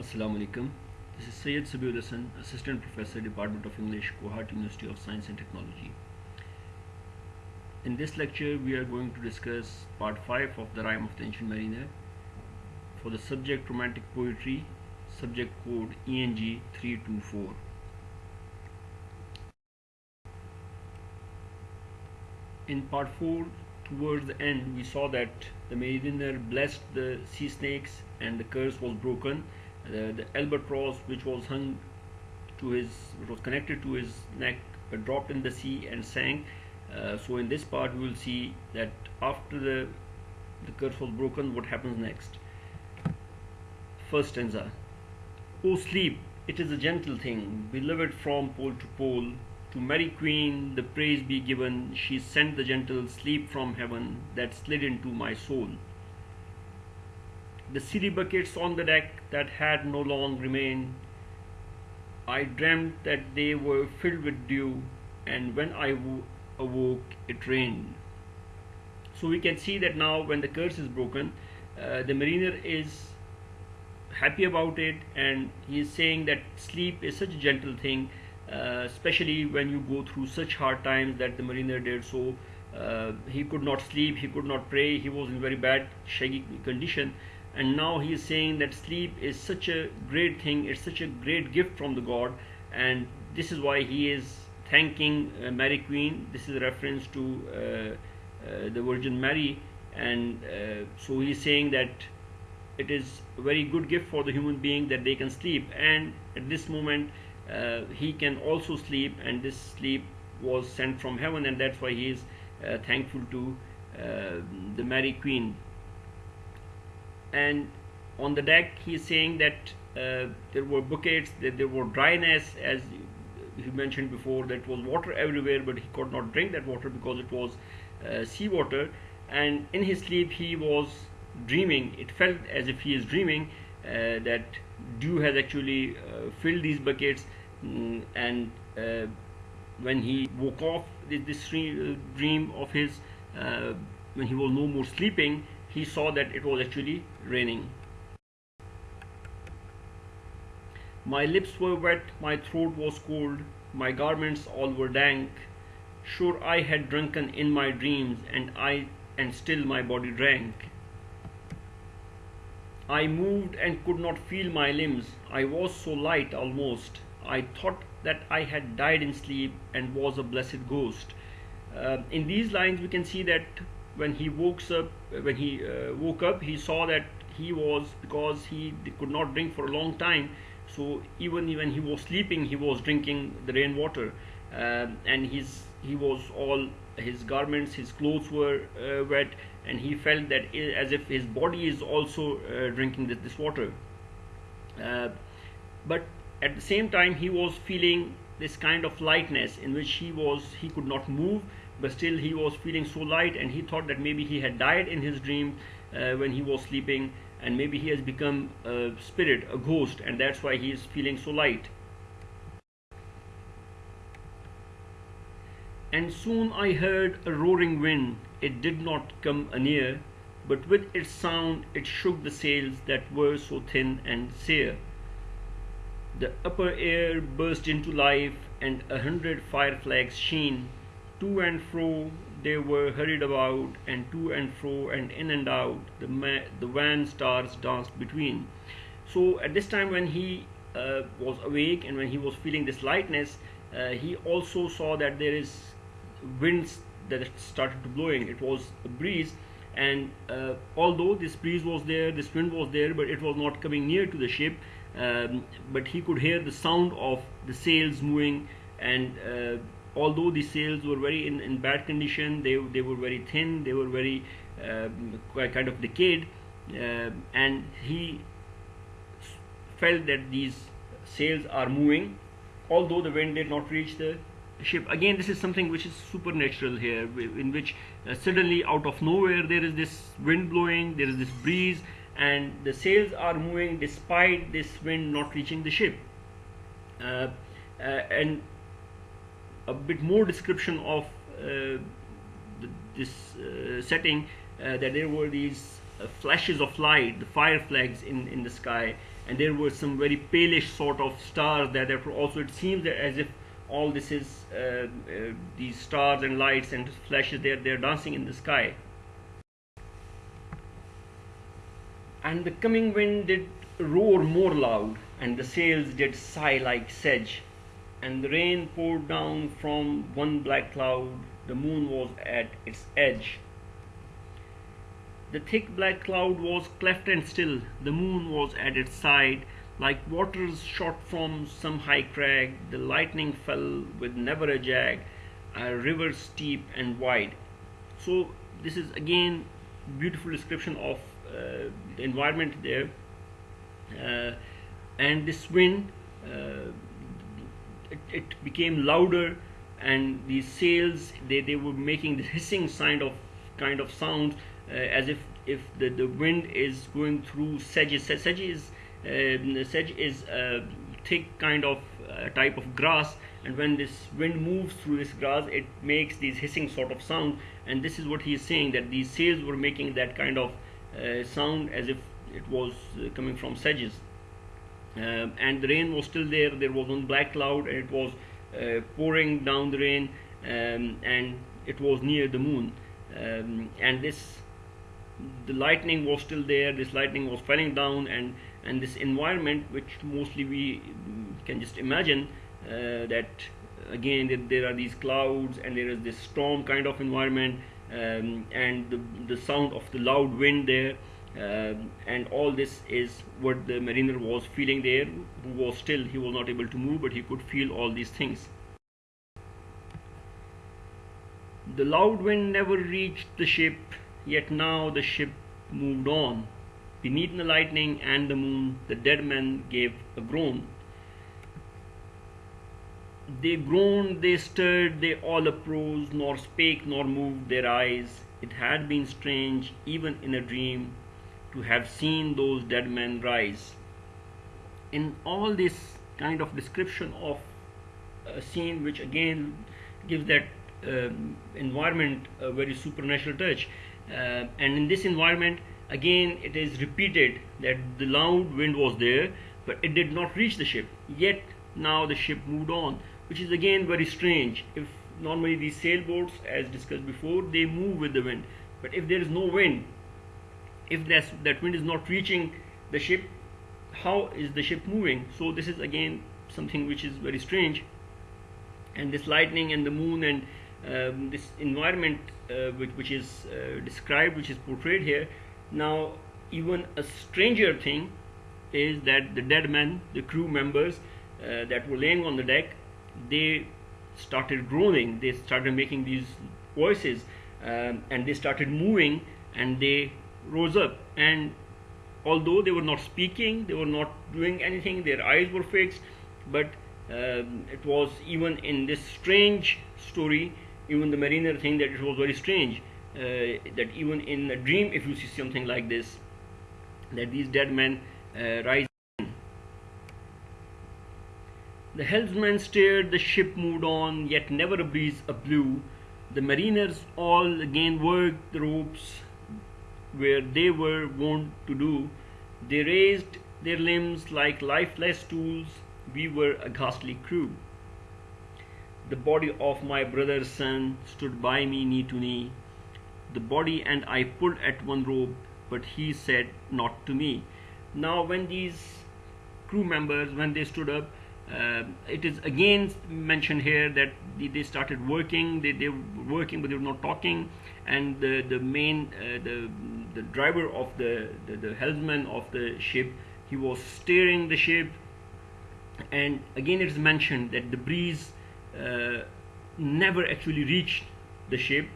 Assalamu alaikum. This is Syed Sabiul Hassan, Assistant Professor, Department of English, Kohat University of Science and Technology. In this lecture, we are going to discuss part 5 of the Rime of the Ancient Mariner for the subject Romantic Poetry, subject code ENG 324. In part 4, towards the end, we saw that the mariner blessed the sea snakes and the curse was broken the, the albatross which was hung to his was connected to his neck uh, dropped in the sea and sank. Uh, so in this part we will see that after the the curse was broken what happens next? First stanza. O sleep it is a gentle thing beloved from pole to pole. To Mary Queen the praise be given. She sent the gentle sleep from heaven that slid into my soul the city buckets on the deck that had no long remained. I dreamt that they were filled with dew, and when I awoke, it rained. So we can see that now, when the curse is broken, uh, the mariner is happy about it, and he is saying that sleep is such a gentle thing, uh, especially when you go through such hard times that the mariner did. So uh, he could not sleep, he could not pray, he was in very bad, shaggy condition and now he is saying that sleep is such a great thing it's such a great gift from the god. And this is why he is thanking uh, Mary Queen. This is a reference to uh, uh, the Virgin Mary. And uh, so he is saying that it is a very good gift for the human being that they can sleep. And at this moment uh, he can also sleep. And this sleep was sent from heaven. And that's why he is thankful to the Mary Queen and on the deck he's saying that uh, there were buckets that there were dryness as he mentioned before that was water everywhere but he could not drink that water because it was uh, seawater. And in his sleep he was dreaming. It felt as if he is dreaming uh, that dew has actually uh, filled these buckets. Mm, and uh, when he woke off this, this dream of his uh, when he was no more sleeping he saw that it was actually raining. My lips were wet, my throat was cold, my garments all were dank. Sure I had drunken in my dreams, and I and still my body drank. I moved and could not feel my limbs. I was so light almost. I thought that I had died in sleep and was a blessed ghost. Uh, in these lines, we can see that when he woke up when he uh, woke up he saw that he was because he could not drink for a long time. So even when he was sleeping he was drinking the rainwater. Uh, and his he was all his garments his clothes were uh, wet. And he felt that as if his body is also uh, drinking this, this water. Uh, but at the same time he was feeling this kind of lightness in which he was he could not move but still he was feeling so light and he thought that maybe he had died in his dream uh, when he was sleeping and maybe he has become a spirit a ghost and that's why he is feeling so light. And soon I heard a roaring wind. It did not come anear but with its sound it shook the sails that were so thin and sere. The upper air burst into life and a hundred fire flags sheen to and fro they were hurried about, and to and fro and in and out the, the wan stars danced between. So at this time when he uh, was awake and when he was feeling this lightness, uh, he also saw that there is winds that started to blowing. It was a breeze and uh, although this breeze was there, this wind was there, but it was not coming near to the ship. Um, but he could hear the sound of the sails moving and uh, although the sails were very in, in bad condition they, they were very thin they were very uh, kind of decayed uh, and he felt that these sails are moving. Although the wind did not reach the ship. Again this is something which is supernatural here in which uh, suddenly out of nowhere there is this wind blowing there is this breeze and the sails are moving despite this wind not reaching the ship. Uh, uh, and a bit more description of uh, this uh, setting uh, that there were these uh, flashes of light, the fire flags in, in the sky, and there were some very palish sort of stars that therefore also it seems that as if all this is uh, these stars and lights and flashes they're, they're dancing in the sky. And the coming wind did roar more loud, and the sails did sigh like sedge, and the rain poured down from one black cloud, the moon was at its edge. The thick black cloud was cleft and still, the moon was at its side, like waters shot from some high crag, the lightning fell with never a jag, a river steep and wide. So this is again beautiful description of uh, the environment there, uh, and this wind uh, it, it, became louder, and these sails they, they were making the hissing sound of kind of sound uh, as if if the, the wind is going through sedges. Sedge is uh, sedge is a thick kind of uh, type of grass and when this wind moves through this grass it makes these hissing sort of sound. And this is what he is saying that these sails were making that kind of uh, sound as if it was uh, coming from sedges um, and the rain was still there. There was one black cloud and it was uh, pouring down the rain um, and it was near the moon. Um, and this the lightning was still there. This lightning was falling down and and this environment which mostly we can just imagine uh, that again that there are these clouds and there is this storm kind of environment um, and the, the sound of the loud wind there um, and all this is what the mariner was feeling there who was still he was not able to move but he could feel all these things the loud wind never reached the ship Yet now the ship moved on. Beneath the lightning and the moon, the dead men gave a groan. They groaned, they stirred, they all uprose, nor spake nor moved their eyes. It had been strange, even in a dream, to have seen those dead men rise. In all this kind of description of a scene, which again gives that um, environment a very supernatural touch, uh, and in this environment again it is repeated that the loud wind was there but it did not reach the ship yet now the ship moved on which is again very strange if normally these sailboats as discussed before they move with the wind but if there is no wind if that's, that wind is not reaching the ship how is the ship moving? So this is again something which is very strange. And this lightning and the moon and um, this environment uh, which, which is uh, described, which is portrayed here. Now, even a stranger thing is that the dead men, the crew members uh, that were laying on the deck, they started groaning, they started making these voices, um, and they started moving, and they rose up. And although they were not speaking, they were not doing anything, their eyes were fixed, but um, it was even in this strange story even the mariner think that it was very strange uh, that even in a dream if you see something like this that these dead men uh, rise. The helmsman stared the ship moved on yet never a breeze blew the mariners all again worked the ropes where they were wont to do they raised their limbs like lifeless tools we were a ghastly crew the body of my brother's son stood by me knee to knee. The body and I pulled at one rope, but he said not to me. Now, when these crew members, when they stood up, uh, it is again mentioned here that they started working. They, they were working, but they were not talking. And the the main uh, the the driver of the, the the helmsman of the ship, he was steering the ship. And again, it is mentioned that the breeze uh, never actually reached the ship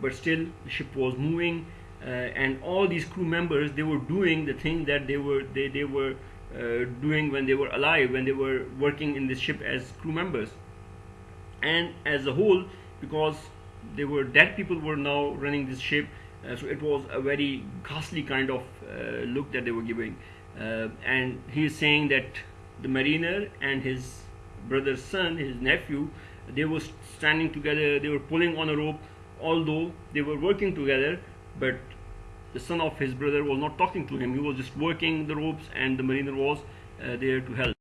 but still the ship was moving uh, and all these crew members they were doing the thing that they were they, they were uh, doing when they were alive when they were working in this ship as crew members and as a whole because they were dead people were now running this ship so it was a very ghastly kind of uh, look that they were giving. Uh, and he is saying that the mariner and his brother's son, his nephew, they were standing together, they were pulling on a rope, although they were working together, but the son of his brother was not talking to him. He was just working the ropes and the mariner was uh, there to help.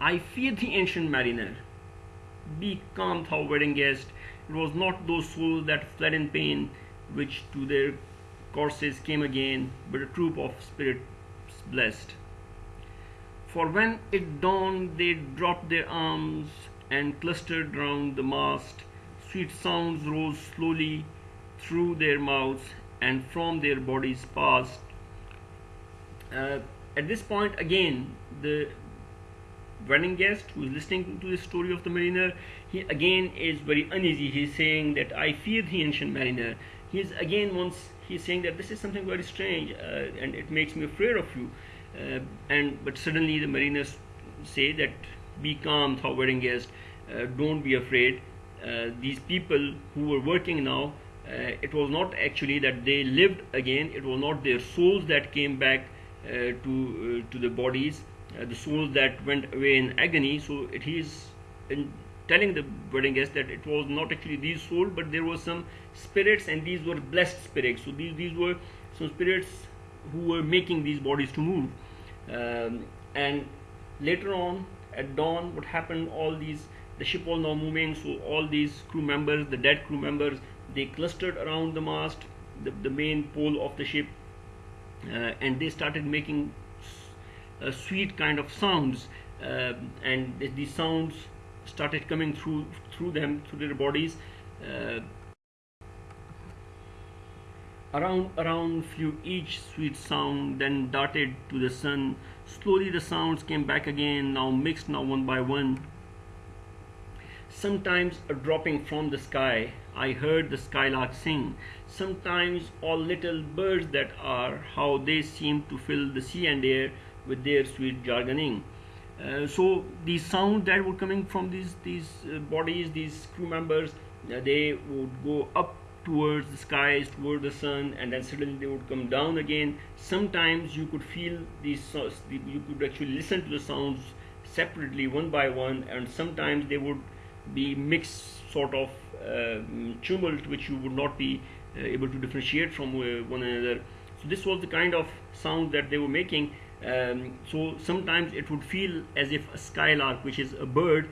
I fear the ancient mariner. Be calm thou wedding guest it was not those souls that fled in pain which to their courses came again but a troop of spirits blessed for when it dawned they dropped their arms and clustered round the mast sweet sounds rose slowly through their mouths and from their bodies passed. Uh, at this point, again, the wedding guest who is listening to the story of the mariner, he again is very uneasy. He's saying that I fear the ancient mariner. He's again once he's saying that this is something very strange uh, and it makes me afraid of you. Uh, and but suddenly the mariners say that be calm, thou wedding guest. Uh, don't be afraid. Uh, these people who were working now uh, it was not actually that they lived again it was not their souls that came back uh, to to the bodies the soul that went away in agony so it is in telling the wedding guest that it was not actually these souls but there were some spirits and these were blessed spirits. So these these were some spirits who were making these bodies to move. Um, and later on at dawn what happened all these the ship was now moving so all these crew members the dead crew members they clustered around the mast the, the main pole of the ship uh, and they started making uh, sweet kind of sounds uh, and these sounds started coming through through them through their bodies uh, around around flew each sweet sound then darted to the sun. Slowly the sounds came back again now mixed now one by one. Sometimes a dropping from the sky. I heard the skylark sing. Sometimes all little birds that are, how they seem to fill the sea and air with their sweet jargoning. Uh, so the sounds that were coming from these these uh, bodies, these crew members, uh, they would go up towards the skies, toward the sun, and then suddenly they would come down again. Sometimes you could feel these, you could actually listen to the sounds separately, one by one, and sometimes they would be mixed sort of uh, tumult which you would not be uh, able to differentiate from uh, one another. So this was the kind of sound that they were making. Um, so sometimes it would feel as if a skylark, which is a bird,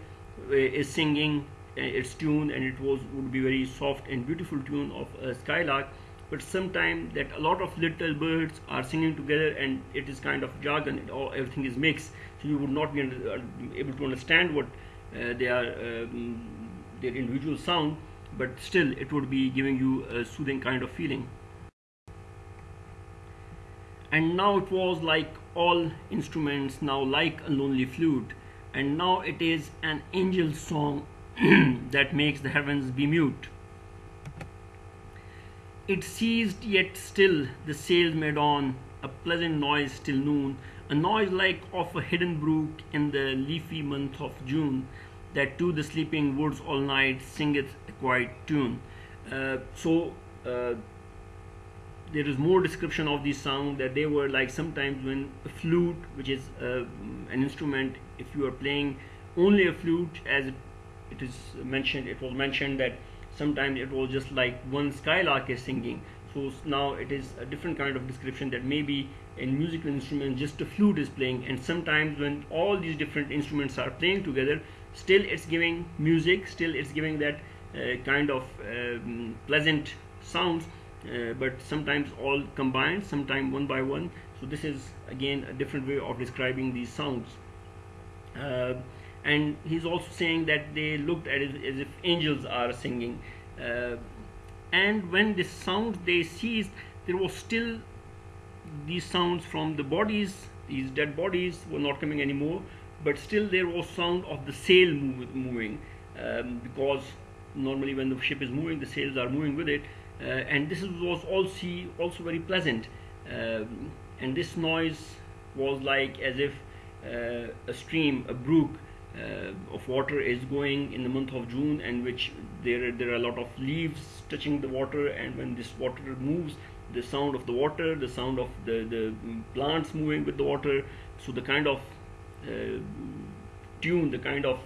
is singing its tune, and it was would be very soft and beautiful tune of a skylark. But sometimes that a lot of little birds are singing together, and it is kind of jargon. It all everything is mixed, so you would not be able to understand what uh, they are um, their individual sound but still it would be giving you a soothing kind of feeling and now it was like all instruments now like a lonely flute. And now it is an angel song that makes the heavens be mute. It ceased yet still the sails made on. A pleasant noise till noon. A noise like of a hidden brook in the leafy month of June that to the sleeping woods all night singeth a quiet tune. Uh, so uh, there is more description of these sound that they were like sometimes when a flute, which is uh, an instrument, if you are playing only a flute, as it is mentioned, it was mentioned that sometimes it was just like one skylark is singing. So now it is a different kind of description that maybe in musical instrument just a flute is playing, and sometimes when all these different instruments are playing together, still it's giving music still it's giving that uh, kind of um, pleasant sounds uh, but sometimes all combined sometimes one by one. So this is again a different way of describing these sounds. Uh, and he's also saying that they looked at it as if angels are singing. Uh, and when the sounds they ceased there was still these sounds from the bodies. These dead bodies were not coming anymore but still there was sound of the sail move, moving. Um, because normally when the ship is moving the sails are moving with it and this was also also very pleasant. Um, and this noise was like as if uh, a stream a brook uh, of water is going in the month of June and which there there are a lot of leaves touching the water and when this water moves the sound of the water the sound of the the plants moving with the water. So the kind of uh, tune, the kind of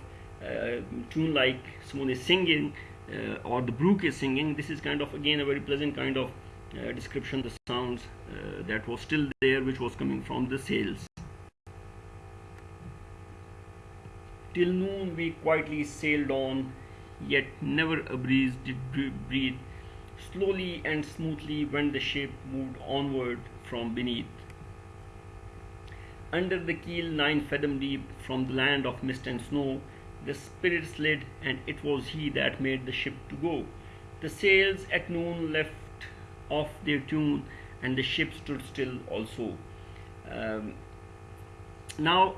uh, tune like someone is singing, uh, or the brook is singing this is kind of again a very pleasant kind of uh, description the sounds uh, that was still there which was coming from the sails. Till noon we quietly sailed on yet never a breeze did breathe. Slowly and smoothly when the ship moved onward from beneath. Under the keel nine fathom deep from the land of mist and snow the spirit slid, and it was he that made the ship to go. The sails at noon left off their tune, and the ship stood still also. Um, now,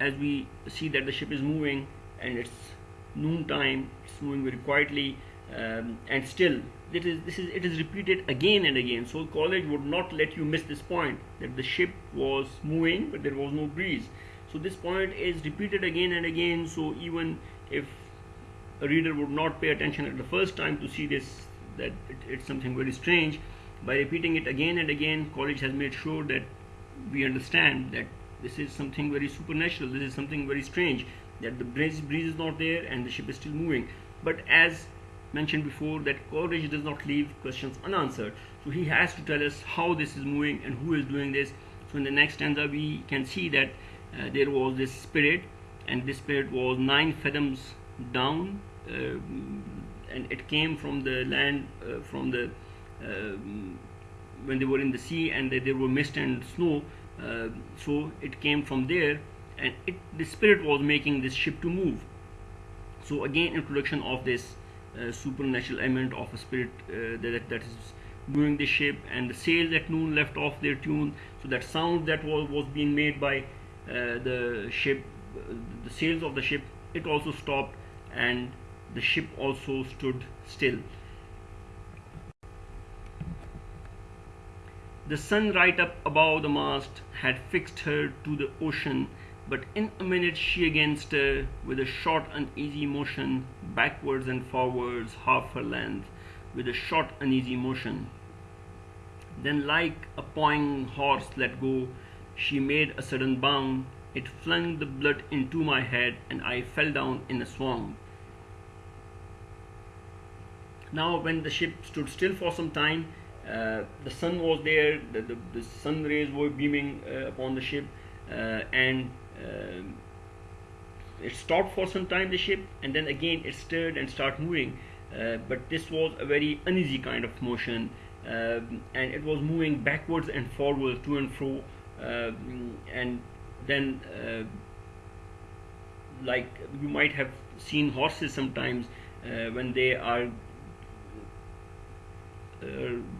as we see that the ship is moving, and it's noontime, it's moving very quietly, um, and still it is this is it is repeated again and again. So Coleridge would not let you miss this point that the ship was moving, but there was no breeze so this point is repeated again and again. So even if a reader would not pay attention at the first time to see this that it, it's something very strange. By repeating it again and again Coleridge has made sure that we understand that this is something very supernatural. This is something very strange that the breeze, breeze is not there and the ship is still moving. But as mentioned before that Coleridge does not leave questions unanswered. So he has to tell us how this is moving and who is doing this. So in the next stanza we can see that uh, there was this spirit and this spirit was nine fathoms down uh, and it came from the land uh, from the when they were in the sea and there were mist and snow so it came from there and it, the spirit was making this ship to move. So again introduction of this uh, supernatural element of a spirit uh, that, that is moving the ship and the sails at noon left off their tune so that sound that was, was being made by uh, Uh, the ship uh, the sails of the ship it also stopped and the ship also stood still. The sun right up above the mast had fixed her to the ocean but in a minute she again stirred with a short uneasy motion backwards and forwards half her length with a short uneasy motion. Then like a pawing horse let go she made a sudden bound. It flung the blood into my head, and I fell down in a swoon. Now, when the ship stood still for some time, uh, the sun was there, the, the, the sun rays were beaming uh, upon the ship, uh, and uh, it stopped for some time, the ship, and then again it stirred and started moving. Uh, but this was a very uneasy kind of motion, um, and it was moving backwards and forwards to and fro and then uh, like you might have seen horses sometimes uh, when they are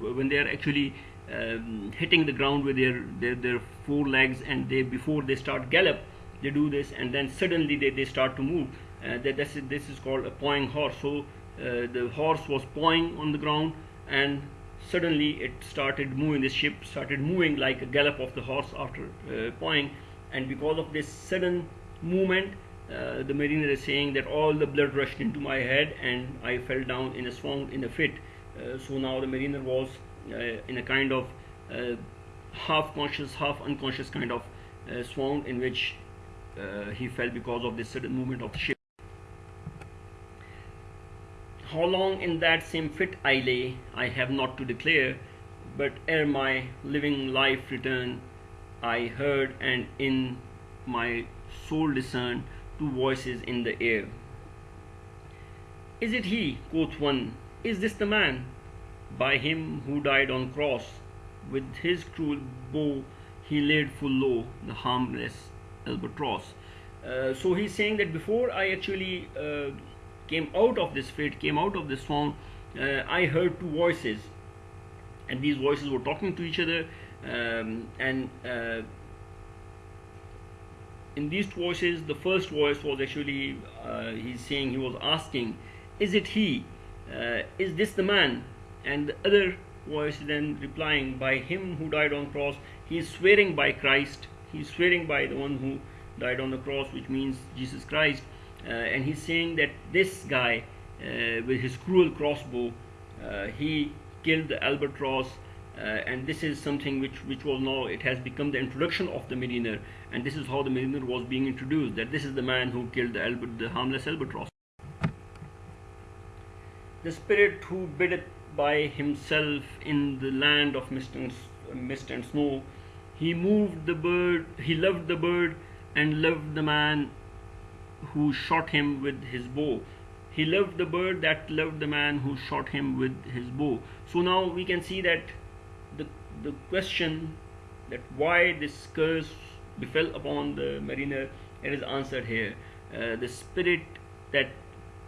when they are actually um, hitting the ground with their, their their four legs and they before they start gallop they do this and then suddenly they, they start to move. Uh, that this is, this is called a pawing horse. So uh, the horse was pawing on the ground and suddenly it started moving the ship started moving like a gallop of the horse after uh, pawing. And because of this sudden movement uh, the mariner is saying that all the blood rushed into my head and I fell down in a swoon in a fit. Uh, so now the mariner was uh, in a kind of uh, half conscious half unconscious kind of uh, swoon in which he fell because of this sudden movement of the ship how long in that same fit I lay, I have not to declare, but ere my living life returned, I heard and in my soul discerned two voices in the air. Is it he, quoth one, is this the man? By him who died on cross, with his cruel bow he laid full low the harmless albatross. Uh, so he's saying that before I actually uh, came out of this fit, came out of this swoon, uh, I heard two voices, and these voices were talking to each other, um, and uh, in these two voices, the first voice was actually uh, he's saying he was asking, "Is it he? Uh, is this the man?" And the other voice then replying, "By him who died on cross, he is swearing by Christ. He's swearing by the one who died on the cross, which means Jesus Christ." Uh, and he's saying that this guy uh, with his cruel crossbow uh, he killed the albatross and this is something which which was now it has become the introduction of the mariner and this is how the mariner was being introduced that this is the man who killed the, the harmless albatross. The spirit who biddeth by himself in the land of mist and, mist and snow he moved the bird he loved the bird and loved the man who shot him with his bow. He loved the bird that loved the man who shot him with his bow. So now we can see that the the question that why this curse befell upon the mariner it is answered here. Uh, the spirit that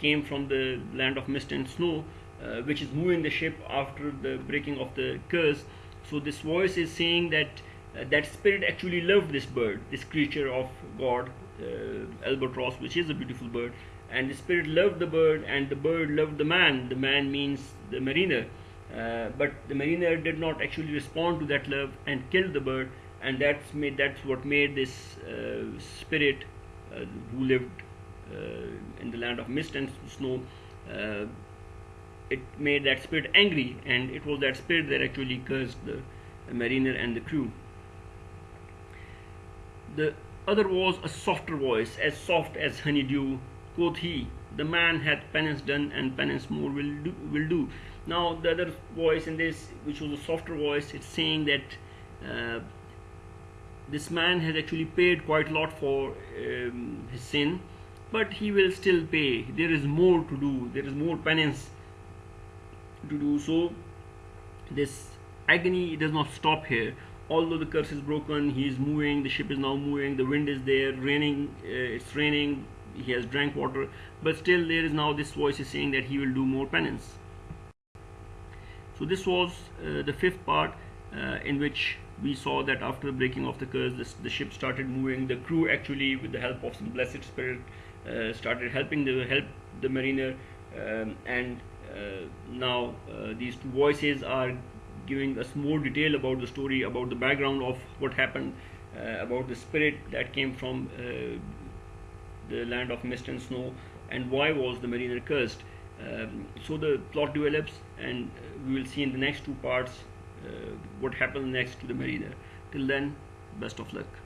came from the land of mist and snow uh, which is moving the ship after the breaking of the curse. So this voice is saying that uh, that spirit actually loved this bird this creature of god albatross which is a beautiful bird and the spirit loved the bird and the bird loved the man. The man means the mariner. Uh, but the mariner did not actually respond to that love and killed the bird and that's made that's what made this uh, spirit uh, who lived uh, in the land of mist and snow uh, it made that spirit angry and it was that spirit that actually cursed the, the mariner and the crew. The other was a softer voice as soft as honeydew quoth he the man hath penance done and penance more will do, will do. Now the other voice in this which was a softer voice it's saying that uh, this man has actually paid quite a lot for um, his sin but he will still pay. There is more to do. There is more penance to do. So this agony does not stop here although the curse is broken he is moving the ship is now moving the wind is there raining uh, it's raining he has drank water but still there is now this voice is saying that he will do more penance. So this was uh, the fifth part uh, in which we saw that after the breaking of the curse this, the ship started moving the crew actually with the help of some blessed spirit uh, started helping the help the mariner um, and uh, now uh, these two voices are giving us more detail about the story about the background of what happened uh, about the spirit that came from the land of mist and snow and why was the mariner cursed. Um, so the plot develops and we will see in the next two parts uh, what happens next to the mariner. Till then best of luck